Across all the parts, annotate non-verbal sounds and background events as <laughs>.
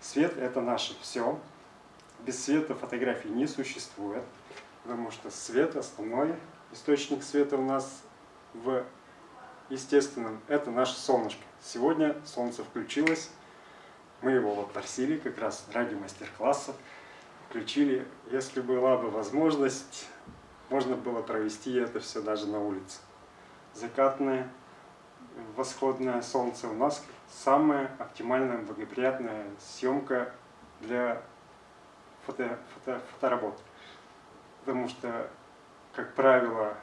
Свет это наше все. Без света фотографии не существует, потому что свет, основной источник света у нас в естественном, это наше солнышко. Сегодня солнце включилось, мы его вот просили как раз ради мастер-класса, включили. Если была бы возможность, можно было провести это все даже на улице. Закатное, восходное солнце у нас самая оптимальная, благоприятная съемка для фото, фото, фоторабот. Потому что, как правило,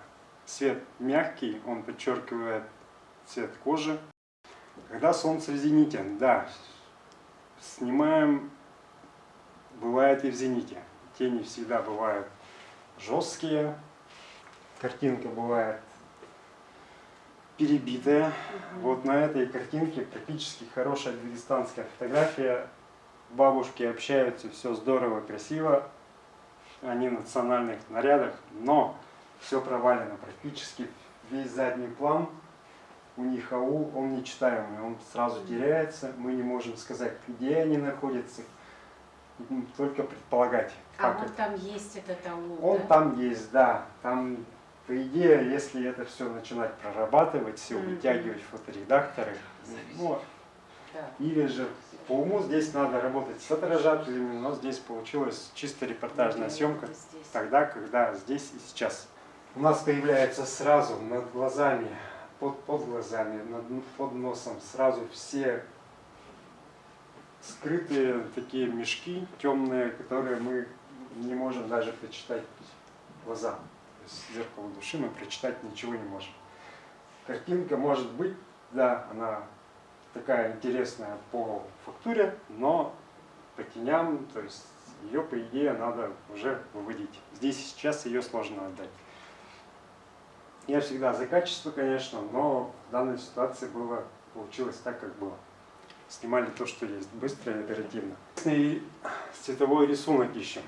свет мягкий, он подчеркивает цвет кожи. Когда солнце в зените, да, снимаем, бывает и в зените. Тени всегда бывают жесткие, картинка бывает перебитая. Вот на этой картинке практически хорошая дагестанская фотография. Бабушки общаются, все здорово, красиво. Они в национальных нарядах, но все провалено практически. Весь задний план у них АУ, он нечитаемый, он сразу теряется. Мы не можем сказать, где они находятся, только предполагать. А вот это. там есть этот АУ, Он да? там есть, да. Там по идее, если это все начинать прорабатывать, все вытягивать в фоторедакторы, ну, или же по уму здесь надо работать с фоторажателями, но здесь получилась чисто репортажная съемка тогда, когда здесь и сейчас. У нас появляется сразу над глазами, под, под глазами, над, под носом сразу все скрытые такие мешки темные, которые мы не можем даже прочитать глаза зеркала души мы прочитать ничего не можем. Картинка может быть, да, она такая интересная по фактуре, но по теням, то есть ее, по идее, надо уже выводить. Здесь сейчас ее сложно отдать. Я всегда за качество, конечно, но в данной ситуации было, получилось так, как было. Снимали то, что есть, быстро и оперативно. И цветовой рисунок ищем.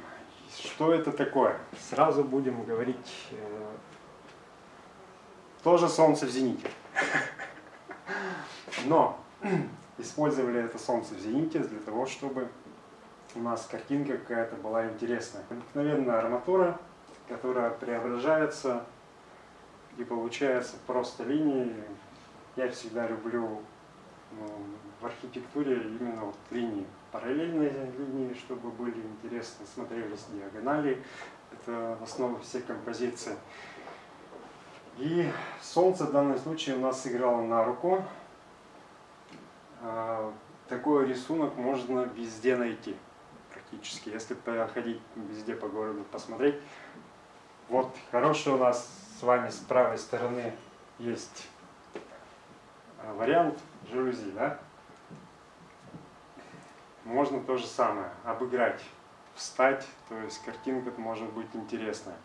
Что это такое? Сразу будем говорить, э, тоже солнце в зените. <laughs> Но <clears throat> использовали это солнце в зените для того, чтобы у нас картинка какая-то была интересная. Обыкновенная арматура, которая преображается и получается просто линии. Я всегда люблю в архитектуре именно вот линии параллельные линии, чтобы были интересны, смотрелись диагонали. Это основа всей композиции. И солнце в данном случае у нас сыграло на руку. А, такой рисунок можно везде найти практически. Если проходить везде по городу, посмотреть. Вот хороший у нас с вами с правой стороны есть а, вариант жалюзи, да? можно то же самое, обыграть, встать, то есть картинка может быть интересная.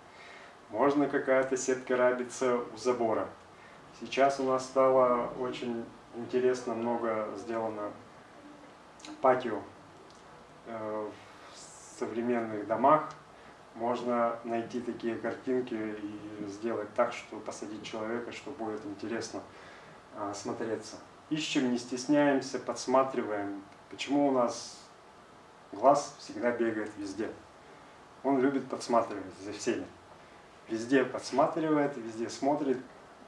Можно какая-то сетка рабиться у забора. Сейчас у нас стало очень интересно, много сделано патио э, в современных домах. Можно найти такие картинки и сделать так, что посадить человека, что будет интересно э, смотреться. Ищем, не стесняемся, подсматриваем, Почему у нас глаз всегда бегает везде? Он любит подсматривать за всеми. Везде подсматривает, везде смотрит.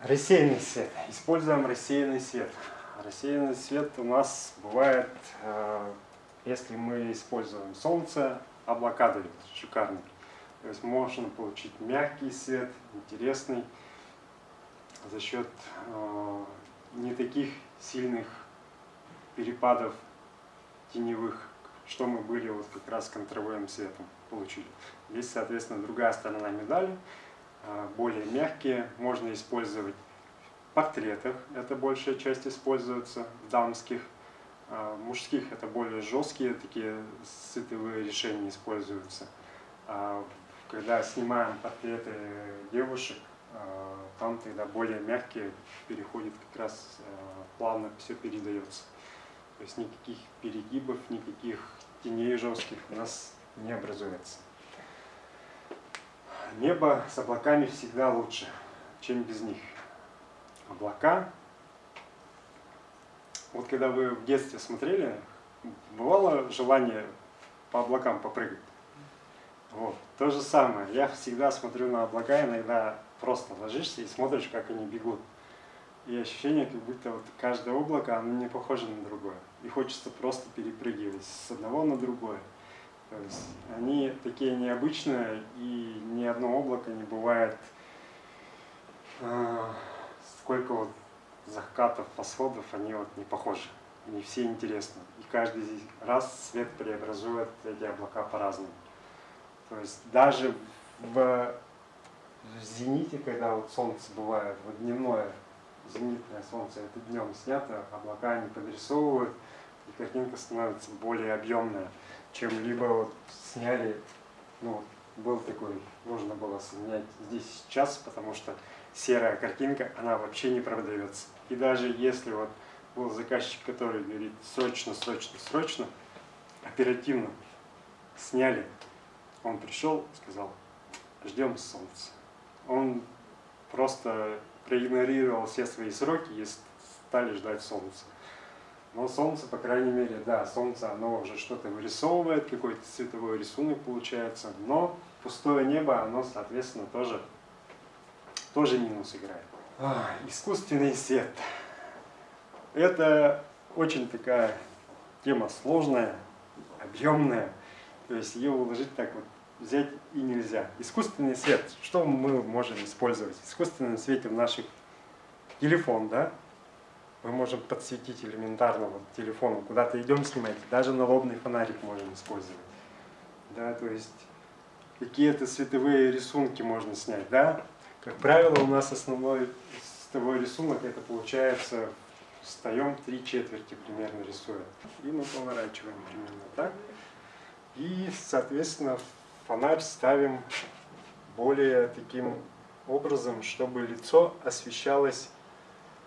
Рассеянный свет. Используем рассеянный свет. Рассеянный свет у нас бывает, э, если мы используем солнце, облака дают шикарный. То есть можно получить мягкий свет, интересный, за счет э, не таких сильных перепадов теневых, что мы были вот как раз контровым светом получили. Есть, соответственно, другая сторона медали, а, более мягкие, можно использовать в портретах, это большая часть используется, в дамских, а, мужских это более жесткие, такие сытовые решения используются. А когда снимаем портреты девушек, там тогда более мягкие, переходит как раз плавно все передается. То есть никаких перегибов, никаких теней жестких у нас не образуется. Небо с облаками всегда лучше, чем без них. Облака. Вот когда вы в детстве смотрели бывало желание по облакам попрыгать? Вот. То же самое. Я всегда смотрю на облака, иногда просто ложишься и смотришь, как они бегут. И ощущение, как будто вот каждое облако, оно не похоже на другое. И хочется просто перепрыгивать с одного на другое. То есть они такие необычные, и ни одно облако не бывает э, сколько вот закатов, восходов, они вот не похожи. Они все интересны. И каждый раз свет преобразует эти облака по-разному. То есть даже в, в зените, когда вот солнце бывает, вот дневное зенитное солнце, это днем снято, облака они подрисовывают, и картинка становится более объемная, чем либо вот сняли, ну, был такой, нужно было снять здесь сейчас, потому что серая картинка, она вообще не продается. И даже если вот был заказчик, который говорит срочно, срочно, срочно, оперативно сняли, он пришел, сказал, ждем солнца. Он просто проигнорировал все свои сроки и стали ждать солнца. Но солнце, по крайней мере, да, солнце, оно уже что-то вырисовывает, какой-то цветовой рисунок получается, но пустое небо, оно, соответственно, тоже, тоже минус играет. А, искусственный свет. Это очень такая тема сложная, объемная, то есть ее уложить так вот взять и нельзя. Искусственный свет, что мы можем использовать? В искусственном свете в наших телефон, да? Мы можем подсветить элементарно вот телефоном, куда-то идем снимать, даже налобный фонарик можем использовать. Да, то есть какие-то световые рисунки можно снять, да? Как правило, у нас основной световой рисунок, это получается, встаем три четверти примерно рисуем. И мы поворачиваем примерно так. И, соответственно, фонарь ставим более таким образом, чтобы лицо освещалось,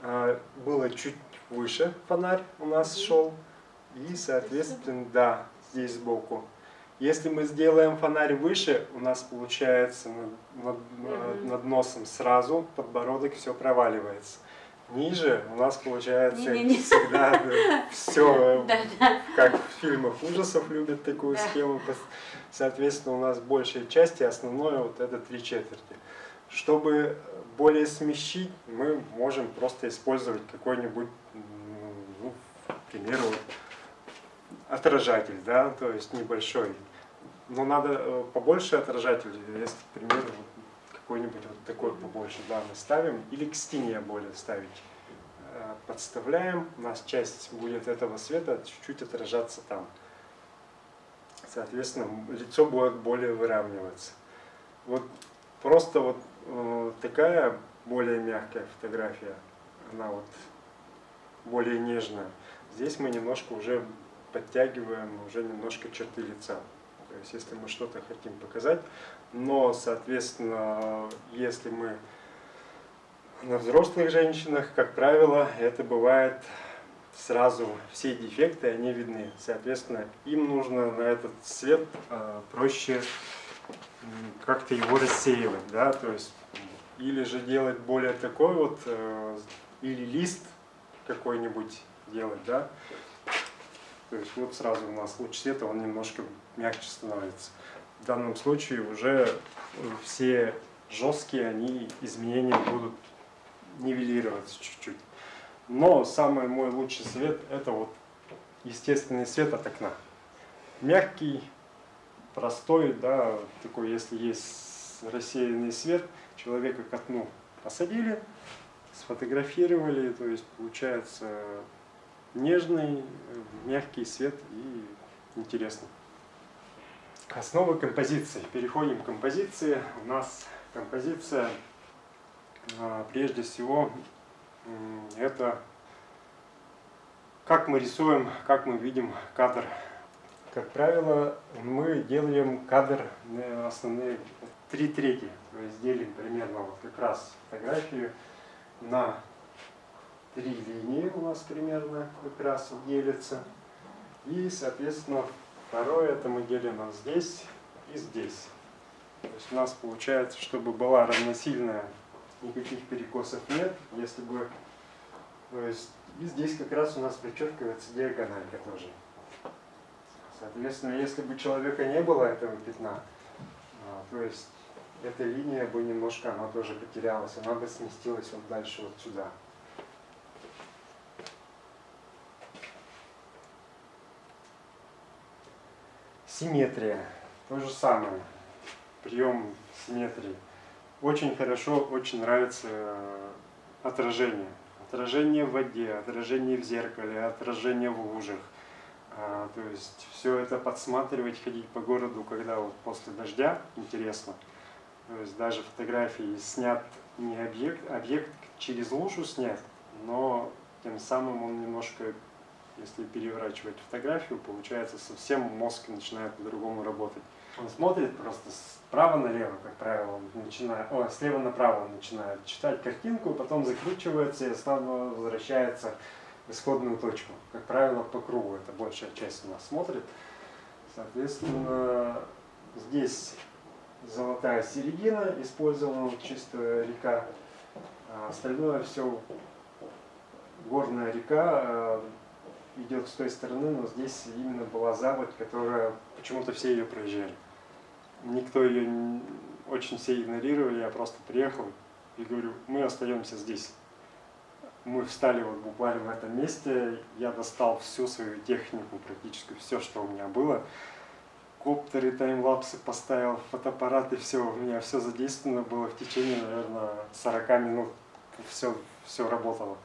а, было чуть выше фонарь у нас шел, и, соответственно, да, здесь сбоку. Если мы сделаем фонарь выше, у нас получается над, над, над носом сразу подбородок все проваливается. Ниже у нас получается не, не, не. всегда да, все, да, да. как в фильмах ужасов любят такую да. схему. Соответственно, у нас большая часть и основное вот это три четверти. Чтобы более смещить, мы можем просто использовать какой-нибудь, ну, к примеру, отражатель, да, то есть небольшой. Но надо э, побольше отражатель, если, к примеру, какой-нибудь вот такой побольше, да, мы ставим, или к стене более ставить. Э, подставляем, у нас часть будет этого света чуть-чуть отражаться там. Соответственно, лицо будет более выравниваться. Вот просто вот э, такая более мягкая фотография, она вот более нежная. Здесь мы немножко уже подтягиваем уже немножко черты лица. То есть если мы что-то хотим показать, но, соответственно, если мы на взрослых женщинах, как правило, это бывает сразу, все дефекты, они видны. Соответственно, им нужно на этот цвет э, проще как-то его рассеивать, да, то есть или же делать более такой вот, э, или лист какой-нибудь делать, да, то есть вот сразу у нас луч света, он немножко мягче становится. В данном случае уже все жесткие они изменения будут нивелироваться чуть-чуть. Но самый мой лучший свет это вот естественный свет от окна. Мягкий, простой, да, такой, если есть рассеянный свет, человека к окну посадили, сфотографировали, то есть получается нежный, мягкий свет и интересно. Основы композиции. Переходим к композиции. У нас композиция, а, прежде всего, это как мы рисуем, как мы видим кадр. Как правило, мы делаем кадр основные три трети. То есть делим примерно вот как раз фотографию на три линии у нас примерно как раз делится. И, соответственно, второе это мы делим вот здесь и здесь. То есть у нас получается, чтобы была равносильная, никаких перекосов нет. Если бы, то есть, и здесь как раз у нас подчеркивается диагональка тоже. Соответственно, если бы человека не было этого пятна, а, то есть эта линия бы немножко, она тоже потерялась, она бы сместилась вот дальше вот сюда. Симметрия. То же самое. Прием симметрии. Очень хорошо, очень нравится э, отражение. Отражение в воде, отражение в зеркале, отражение в лужах. А, то есть все это подсматривать, ходить по городу, когда вот после дождя, интересно. То есть даже фотографии снят не объект, объект через лужу снят, но тем самым он немножко, если переворачивать фотографию, получается совсем мозг начинает по-другому работать. Он смотрит просто справа налево, как правило, он начинает, о, слева направо он начинает читать картинку, потом закручивается и снова возвращается в исходную точку. Как правило, по кругу это большая часть у нас смотрит. Соответственно, здесь золотая середина, использована чистая река. А остальное все горная река э, идет с той стороны, но здесь именно была заводь, которая почему-то все ее проезжали. Никто ее очень все игнорировали, я просто приехал и говорю, мы остаемся здесь. Мы встали вот буквально в этом месте, я достал всю свою технику, практически все, что у меня было. Коптеры, таймлапсы поставил, фотоаппараты, все, у меня все задействовано было в течение, наверное, 40 минут, все, все работало.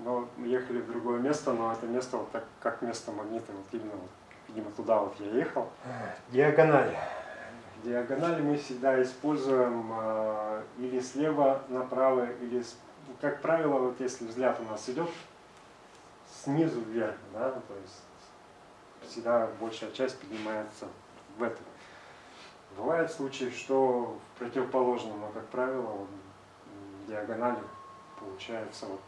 Но мы ехали в другое место, но это место вот так, как место магнита, вот именно, вот, видимо, туда вот я ехал. Диагональ. Диагонали мы всегда используем э, или слева направо, или, с, как правило, вот если взгляд у нас идет снизу вверх, да, то есть всегда большая часть поднимается в это. Бывают случаи, что в противоположном, но, как правило, диагонали получается вот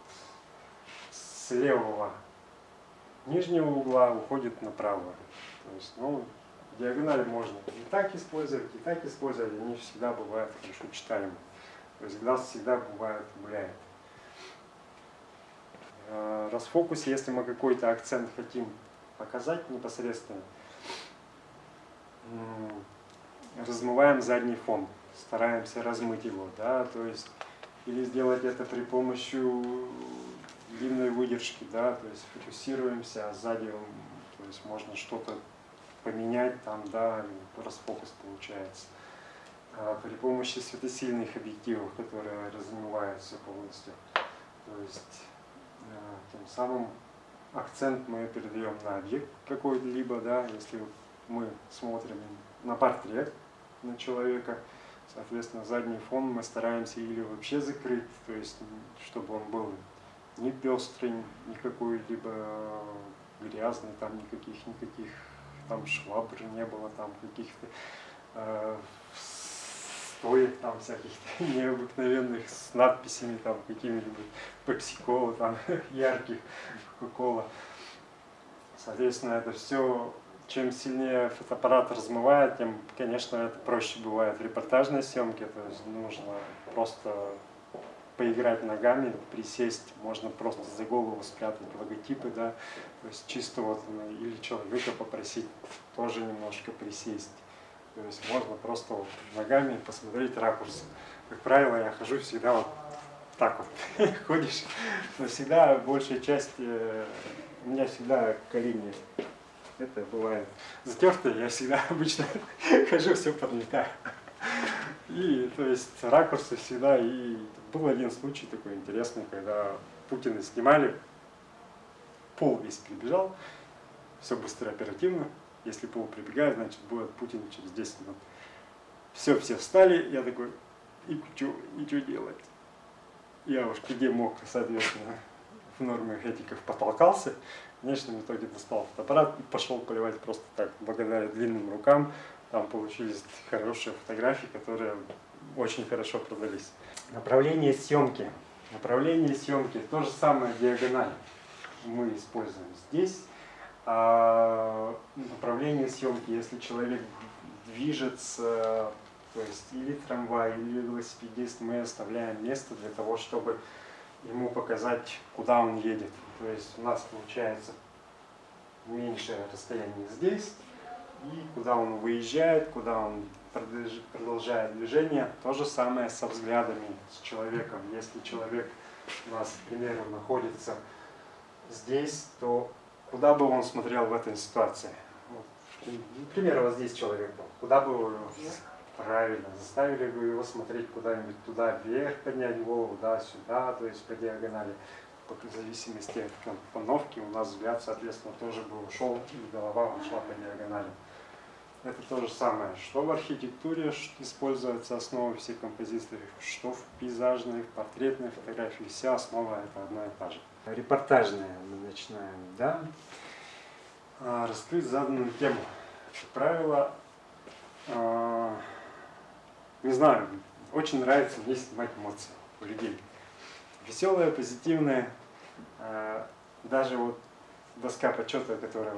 с левого нижнего угла уходит направо. То есть, ну, диагонали можно и так использовать, и так использовать, они всегда бывают хорошо читаемы. То есть глаз всегда бывает гуляет. Э, расфокус, если мы какой-то акцент хотим показать непосредственно, размываем задний фон, стараемся размыть его, да, то есть или сделать это при помощи длинной выдержки, да, то есть фокусируемся, а сзади то есть можно что-то поменять, там, да, расфокус получается. А при помощи светосильных объективов, которые размываются полностью. То есть э, тем самым акцент мы передаем на объект какой-либо, да, если мы смотрим на портрет на человека, соответственно, задний фон мы стараемся или вообще закрыть, то есть чтобы он был не пестрый, никакой либо грязный, там никаких никаких там швабр не было, там каких-то э, стоек там всяких <laughs> необыкновенных с надписями там какими-нибудь пепсикола там <laughs> ярких, кока-кола. Соответственно, это все, чем сильнее фотоаппарат размывает, тем, конечно, это проще бывает в репортажной съемке, то есть нужно просто поиграть ногами, присесть, можно просто за голову спрятать логотипы, да, то есть чисто вот, ну, или человека попросить тоже немножко присесть. То есть можно просто вот ногами посмотреть ракурс. Как правило, я хожу всегда вот так вот, <laughs> ходишь, но всегда большая часть, э, у меня всегда колени, это бывает затертые, я всегда <laughs> обычно <laughs> хожу, все подметаю. И, то есть, ракурсы всегда, и был один случай такой интересный, когда Путина снимали, пол весь прибежал, все быстро, оперативно, если пол прибегает, значит, будет Путин через 10 минут. Все, все встали, я такой, и что, и делать? Я уж где мог, соответственно, в нормах этиков потолкался. В конечном итоге достал фотоаппарат и пошел поливать просто так, благодаря длинным рукам. Там получились хорошие фотографии, которые очень хорошо продались. Направление съемки. Направление съемки. То же самое диагональ мы используем здесь. А направление съемки, если человек движется, то есть или трамвай, или велосипедист, мы оставляем место для того, чтобы ему показать, куда он едет. То есть у нас получается меньшее расстояние здесь, И куда он выезжает, куда он продолжает движение, то же самое со взглядами, с человеком. Если человек у нас, к примеру, находится здесь, то куда бы он смотрел в этой ситуации? Вот, к примеру, вот здесь человек был. Куда бы его правильно заставили бы его смотреть куда-нибудь туда вверх, поднять голову, да, сюда, то есть по диагонали. В зависимости от компоновки у нас взгляд, соответственно, тоже бы ушел, и голова ушла по диагонали. Это то же самое, что в архитектуре используется основа всех композиций, что в пейзажной, в портретной фотографии, вся основа это одна и та же. Репортажная мы начинаем, да? А, Раскрыть заданную тему. Как правило, а, не знаю, очень нравится мне снимать эмоции у людей. Веселые, позитивные, а, даже вот доска почета, которая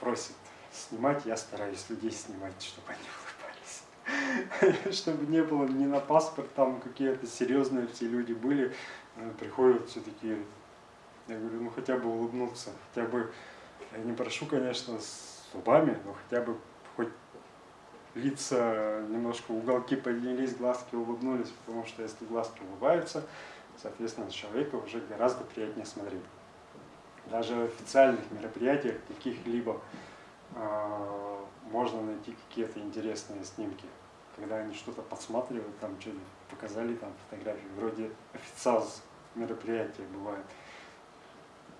просит снимать, я стараюсь людей снимать, чтобы они улыбались. <laughs> Чтобы не было ни на паспорт, там какие-то серьезные все люди были, э, приходят все такие, я говорю, ну хотя бы улыбнуться, хотя бы, я не прошу, конечно, с зубами, но хотя бы хоть лица немножко уголки поднялись, глазки улыбнулись, потому что если глазки улыбаются, соответственно, на человека уже гораздо приятнее смотреть. Даже в официальных мероприятиях каких-либо можно найти какие-то интересные снимки, когда они что-то подсматривают, там что-то показали, там фотографии, вроде официал мероприятия бывает.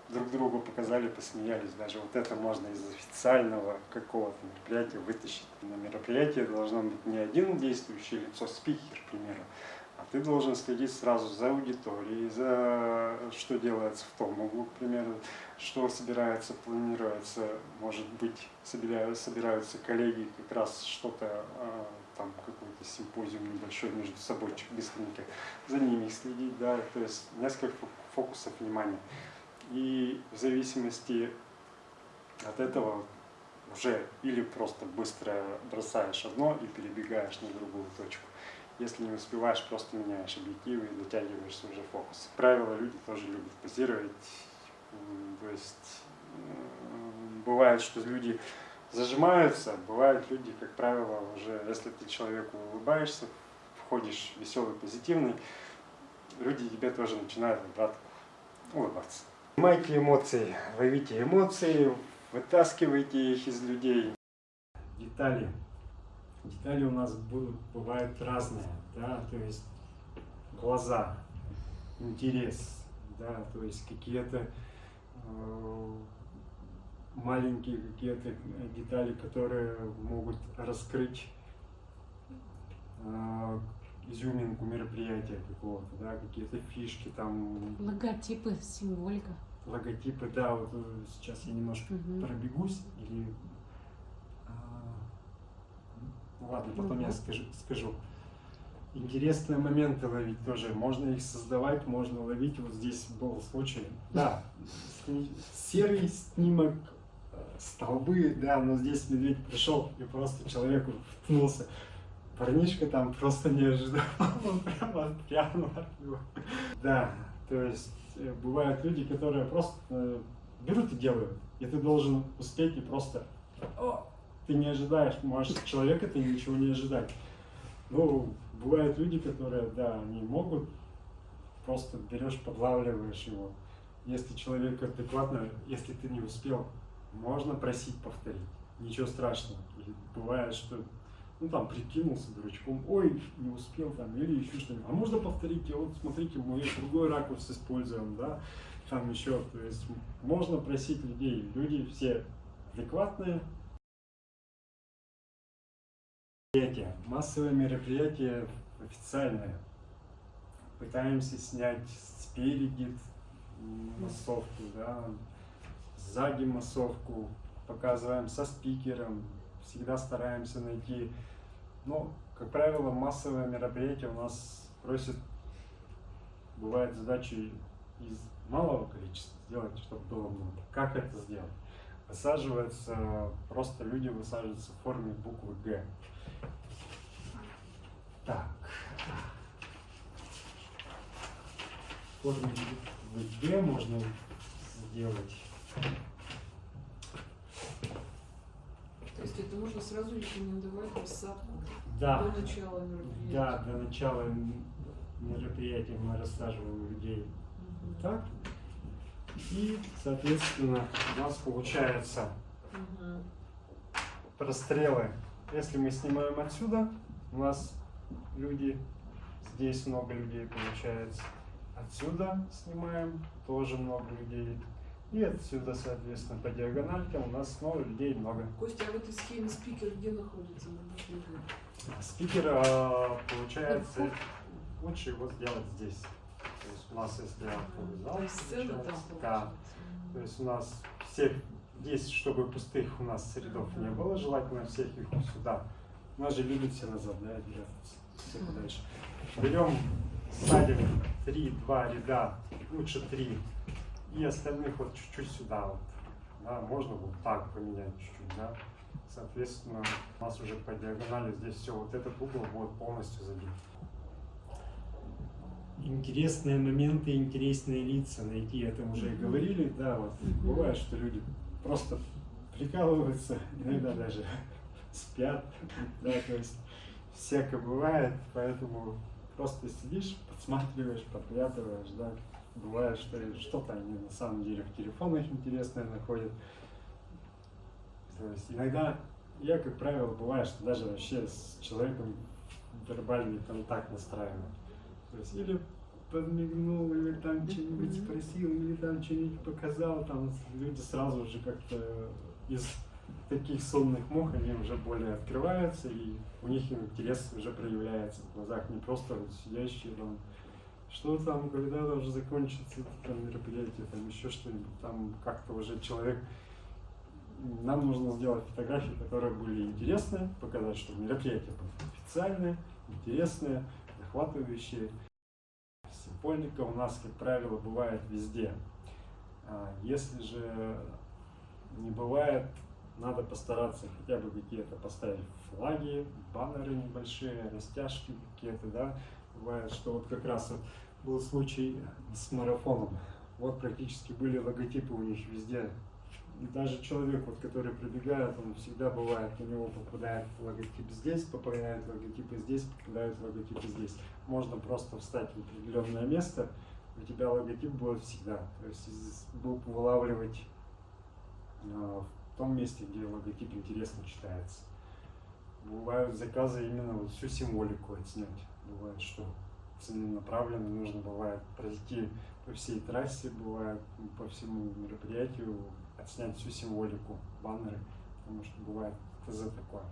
Друг другу показали, посмеялись. Даже вот это можно из официального какого-то мероприятия вытащить. На мероприятии должно быть не один действующее лицо, спикер, к примеру, а ты должен следить сразу за аудиторией, за что делается в том углу, к примеру, что собирается, планируется, может быть, собираются, собираются коллеги как раз что-то, а, там какой-то симпозиум небольшой между собой, быстренько, за ними следить, да, то есть несколько фо- фокусов внимания. И в зависимости от этого уже или просто быстро бросаешь одно и перебегаешь на другую точку. Если не успеваешь, просто меняешь объективы и дотягиваешься уже фокус. Правило, люди тоже любят позировать. То есть бывает, что люди зажимаются, бывают люди, как правило, уже, если ты человеку улыбаешься, входишь веселый, позитивный, люди тебе тоже начинают обратно улыбаться. Снимайте эмоции, ловите эмоции, вытаскивайте их из людей. Детали. Детали у нас будут, бывают разные, да, то есть глаза, интерес, да, то есть какие-то э, маленькие какие-то детали, которые могут раскрыть э, изюминку мероприятия какого-то, да, какие-то фишки там, Логотипы, символика. логотипы, да, вот э, сейчас я немножко Мгм. пробегусь или ладно, потом я скажу, скажу. Интересные моменты ловить тоже. Можно их создавать, можно ловить. Вот здесь был случай. Да, серый снимок, э, столбы, да, но здесь медведь пришел и просто человеку вткнулся. Парнишка там просто не ожидал, <laughs> он прямо него. Да, то есть э, бывают люди, которые просто э, берут и делают, и ты должен успеть и просто! Ты не ожидаешь, можешь от человека ты ничего не ожидать. Ну, бывают люди, которые, да, они могут, просто берешь, подлавливаешь его. Если человек адекватно, если ты не успел, можно просить повторить, ничего страшного. И бывает, что ну там прикинулся дурачком, ой, не успел там, или еще что-нибудь. А можно повторить, вот смотрите, мы другой ракурс используем, да, там еще, то есть можно просить людей, люди все адекватные. Мероприятия, массовые мероприятия официальные. Пытаемся снять спереди массовку, да, сзади массовку, показываем со спикером, всегда стараемся найти. Но, как правило, массовые мероприятия у нас просят, бывает задачи из малого количества сделать, чтобы было много. Как это сделать? Высаживается, просто люди высаживаются в форме буквы Г. Так. В форме буквы Г можно сделать. То есть это можно сразу рекомендовать рассадку Да, до начала мероприятия. да, до начала мероприятия мы рассаживаем людей Мгм. так. И, соответственно, у нас получается Мгм. прострелы. Если мы снимаем отсюда, у нас люди, здесь много людей получается. Отсюда снимаем, тоже много людей. И отсюда, соответственно, по диагональкам у нас снова людей много. Костя, а вот из схемы спикер где находится на бумаге? Спикер, а, получается, лучше его сделать здесь. То есть у нас, если автовый зал, То есть сцена да. То есть у нас всех, здесь, чтобы пустых у нас рядов не было, желательно всех их сюда. У нас же любят все назад, да, держаться. Все подальше. Берем, садим 3-2 ряда, лучше 3. И остальных вот чуть-чуть сюда вот. Да, можно вот так поменять чуть-чуть, да. Соответственно, у нас уже по диагонали здесь все, вот этот угол будет полностью забит. Интересные моменты, интересные лица найти, это уже и говорили, да, вот бывает, что люди просто прикалываются, иногда даже спят, да, то есть всякое бывает, поэтому просто сидишь, подсматриваешь, подглядываешь, да, бывает, что что-то они на самом деле в телефонах интересное находят. То есть иногда я, как правило, бывает, что даже вообще с человеком вербальный контакт настраиваю. То есть или подмигнул, или там что-нибудь спросил, или там что-нибудь показал, там люди сразу уже как-то из таких сонных мух они уже более открываются, и у них интерес уже проявляется в глазах, не просто сидящие там, что там, когда уже закончится там мероприятие, там еще что-нибудь, там как-то уже человек нам нужно сделать фотографии, которые были интересны, показать, что мероприятие было официальное, интересное, захватывающее. Символика у нас, как правило, бывает везде. А Если же не бывает, надо постараться хотя бы какие-то поставить флаги, баннеры небольшие, растяжки какие-то, да. Бывает, что вот как раз вот был случай с марафоном. Вот практически были логотипы у них везде. И даже человек, вот, который прибегает, он всегда бывает, у него попадает логотип здесь, попадает логотипы здесь, попадает логотипы здесь. Можно просто встать в определенное место, у тебя логотип будет всегда. То есть вылавливать а, в том месте, где логотип интересно читается. Бывают заказы именно вот всю символику отснять. Бывает, что целенаправленно нужно бывает пройти по всей трассе, бывает по всему мероприятию отснять всю символику, баннеры, потому что бывает ТЗ такое.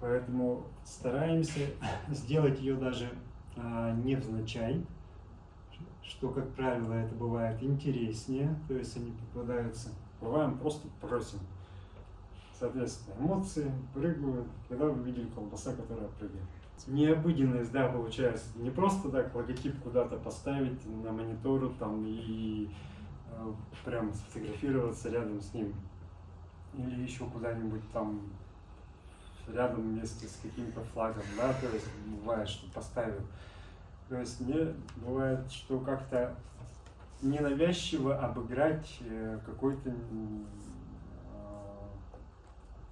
Поэтому стараемся <laughs> сделать ее даже а, невзначай, что, как правило, это бывает интереснее, то есть они попадаются. Бываем просто просим. Соответственно, эмоции прыгают, когда вы видели колбаса, которая прыгает. Необыденность, да, получается. Не просто так логотип куда-то поставить на монитору там и э, прям сфотографироваться рядом с ним. Или еще куда-нибудь там рядом вместе с каким-то флагом, да, то есть бывает, что поставил. То есть мне бывает, что как-то ненавязчиво обыграть э, какой-то э,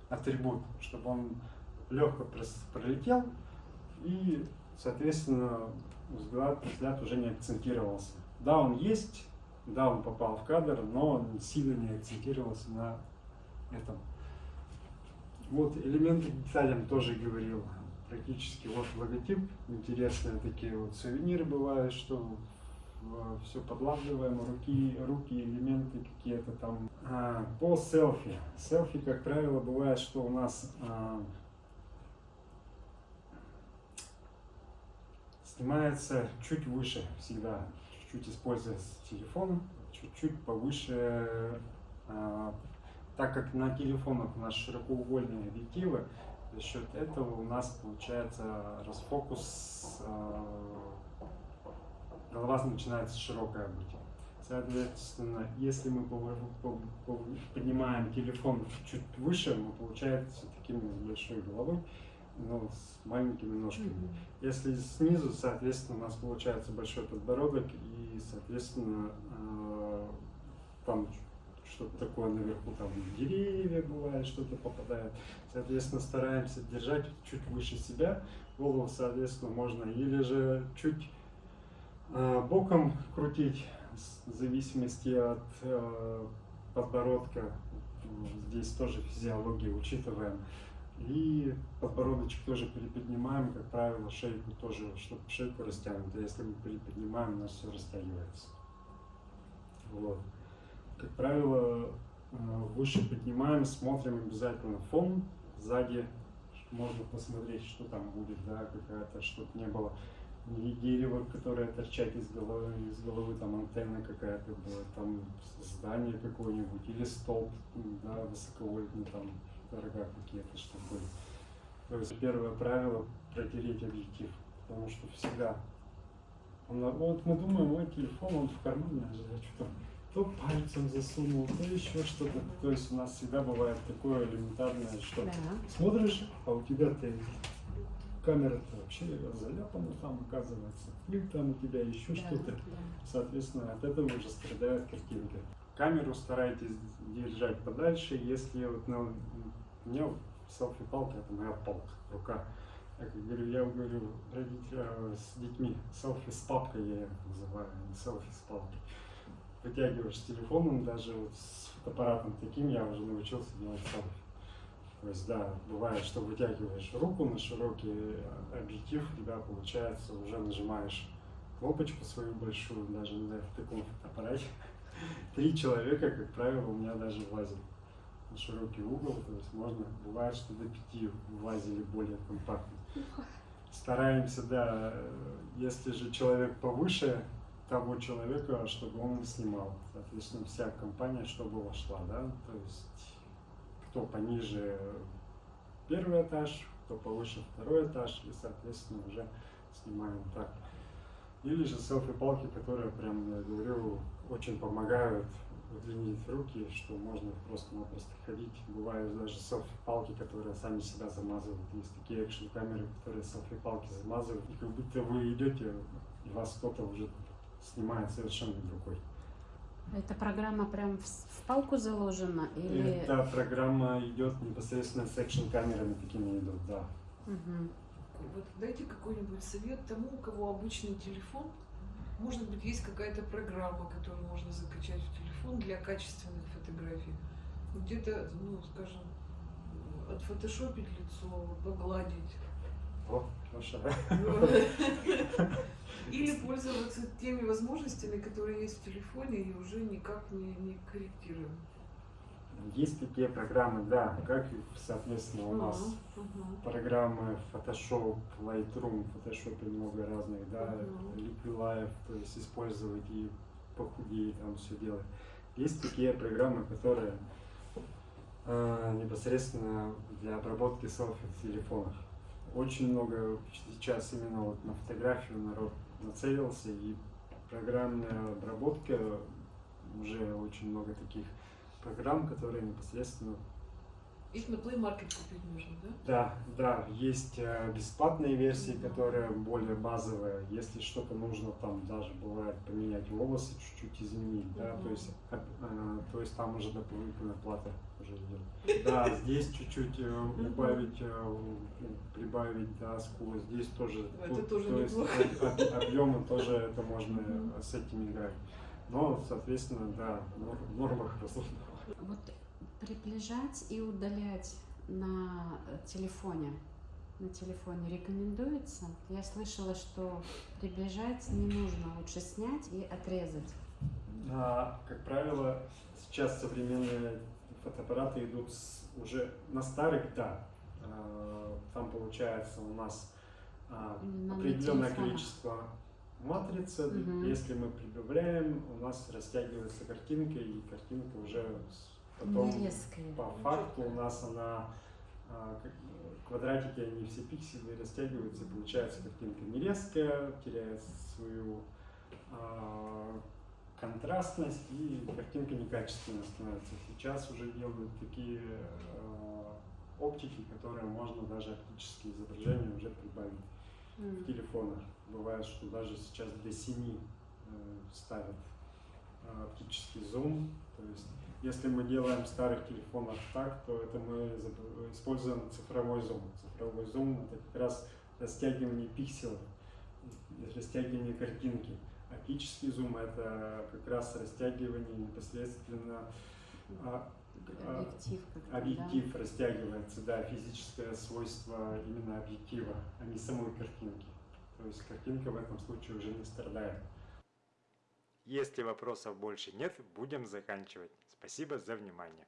атрибут, чтобы он легко пролетел и, соответственно, взгляд, взгляд уже не акцентировался. Да, он есть, да, он попал в кадр, но он сильно не акцентировался на этом. Вот элементы деталям тоже говорил. Практически вот логотип, интересные такие вот сувениры бывают, что все подладываем, руки, руки, элементы какие-то там. А, по селфи. Селфи, как правило, бывает, что у нас а, снимается чуть выше всегда, чуть-чуть используя телефон, чуть-чуть повыше, а, так как на телефонах у нас широкоугольные объективы, за счет этого у нас получается расфокус, а, голова начинается широкая быть. Соответственно, если мы поднимаем телефон чуть выше, мы получается таким с большой головой, но с маленькими ножками. Мгм. Если снизу, соответственно, у нас получается большой подбородок и, соответственно, э, там что-то такое наверху, там деревья бывает, что-то попадает. Соответственно, стараемся держать чуть выше себя, голову, соответственно, можно или же чуть боком крутить, в зависимости от э, подбородка. Здесь тоже физиологию учитываем. И подбородочек тоже переподнимаем, как правило, шейку тоже, чтобы шейку растянуть. А если мы переподнимаем, у нас все растягивается. Вот. Как правило, э, выше поднимаем, смотрим обязательно фон сзади, можно посмотреть, что там будет, да, какая-то, чтобы не было ни дерева, которое торчать из головы, из головы там антенна какая-то была, там здание какое-нибудь, или столб, да, высоковольтный, там рога какие-то, чтобы были. То есть первое правило протереть объектив, потому что всегда он, вот мы думаем, ой, телефон, он в кармане, а я что-то то пальцем засунул, то еще что-то. То есть у нас всегда бывает такое элементарное, что Да. смотришь, а у тебя ты камера-то вообще заляпана там, оказывается. Пыль там у тебя, еще Да, что-то. да. Соответственно, от этого уже страдает картинка. Камеру старайтесь держать подальше, если вот ну, у меня селфи-палка, это моя палка, рука. Я говорю, я говорю родителям с детьми, селфи с папкой я их называю, а не селфи с палкой. Вытягиваешь с телефоном, даже вот с фотоаппаратом таким я уже научился делать селфи. То есть, да, бывает, что вытягиваешь руку на широкий объектив, у тебя получается, уже нажимаешь кнопочку свою большую, даже на таком фотоаппарате. <laughs> Три человека, как правило, у меня даже влазят на широкий угол, то есть можно, бывает, что до пяти влазили более компактно. <laughs> Стараемся, да, э, если же человек повыше того человека, чтобы он снимал. Соответственно, вся компания, чтобы вошла, да, то есть кто пониже первый этаж, кто повыше второй этаж, и, соответственно, уже снимаем так. Или же селфи-палки, которые, прям, я говорю, очень помогают удлинить руки, что можно просто-напросто ходить. Бывают даже селфи-палки, которые сами себя замазывают. Есть такие экшн-камеры, которые селфи-палки замазывают, и как будто вы идете, и вас кто-то уже снимает совершенно другой. Это программа прям в, в палку заложена или... Эта программа идет непосредственно с экшн-камерами, такими идут, да. Мгм. Вот дайте какой-нибудь совет тому, у кого обычный телефон. Может быть, есть какая-то программа, которую можно закачать в телефон для качественных фотографий. Где-то, ну, скажем, отфотошопить лицо, погладить. О, хорошо. <laughs> Или пользоваться теми возможностями, которые есть в телефоне, и уже никак не, не корректируем. Есть такие программы, да, как и, соответственно, у нас Мгм. программы Photoshop, Lightroom, Photoshop много разных, да, Мгм. Liquid Live, то есть использовать и похудее там все делать. Есть такие программы, которые э, непосредственно для обработки селфи в телефонах. Очень много сейчас именно вот на фотографию народ нацелился, и программная обработка уже очень много таких программ, которые непосредственно Их на Play Market купить можно, да? да, да, есть э, бесплатные версии, которые более базовые. Если что-то нужно, там даже бывает поменять волосы, чуть-чуть изменить, да, то есть, э, э, то есть там уже дополнительная плата уже идет. Да, здесь чуть-чуть э, убавить, э, прибавить, да, скорость. Здесь тоже, Это тут, тоже то есть неплохо. об- объемы тоже это можно э, с этим играть. Но, соответственно, да, в нормах разумного. Вот приближать и удалять на телефоне, на телефоне рекомендуется? Я слышала, что приближать не нужно, лучше снять и отрезать. А, как правило, сейчас современные фотоаппараты идут с- уже на старых, да. А, Там получается у нас а, определенное количество матрицы. Мгм. Если мы прибавляем, у нас растягивается картинка, и картинка уже потом по факту у нас она а, квадратики, они все пиксели растягиваются, и получается картинка не резкая, теряет свою а, контрастность и картинка некачественная становится. Сейчас уже делают такие а, оптики, которые можно даже оптические изображения уже прибавить в М. телефонах. Бывает, что даже сейчас до 7 ставят а, оптический зум. То есть, если мы делаем в старых телефонах так, то это мы используем цифровой зум. Цифровой зум это как раз растягивание пикселей, и растягивание картинки. Оптический зум это как раз растягивание непосредственно а, а, Объектив как-то, да? Объектив растягивается, да, физическое свойство именно объектива, а не самой картинки. То есть картинка в этом случае уже не страдает. Если вопросов больше нет, будем заканчивать. Спасибо за внимание.